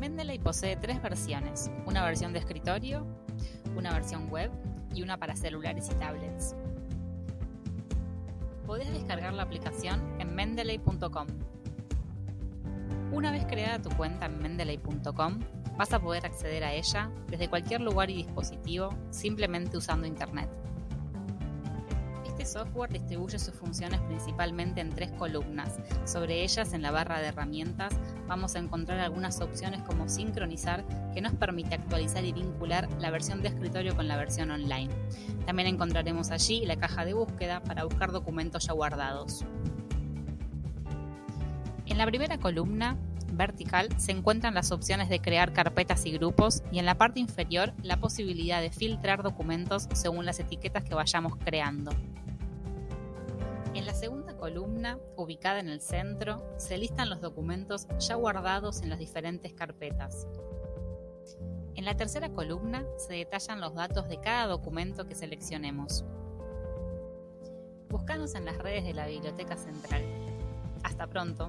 Mendeley posee tres versiones, una versión de escritorio, una versión web y una para celulares y tablets. Podés descargar la aplicación en mendeley.com. Una vez creada tu cuenta en mendeley.com, vas a poder acceder a ella desde cualquier lugar y dispositivo simplemente usando Internet. Software distribuye sus funciones principalmente en tres columnas. Sobre ellas, en la barra de herramientas, vamos a encontrar algunas opciones como sincronizar, que nos permite actualizar y vincular la versión de escritorio con la versión online. También encontraremos allí la caja de búsqueda para buscar documentos ya guardados. En la primera columna vertical se encuentran las opciones de crear carpetas y grupos y en la parte inferior la posibilidad de filtrar documentos según las etiquetas que vayamos creando. La segunda columna, ubicada en el centro, se listan los documentos ya guardados en las diferentes carpetas. En la tercera columna se detallan los datos de cada documento que seleccionemos. Buscanos en las redes de la Biblioteca Central. Hasta pronto.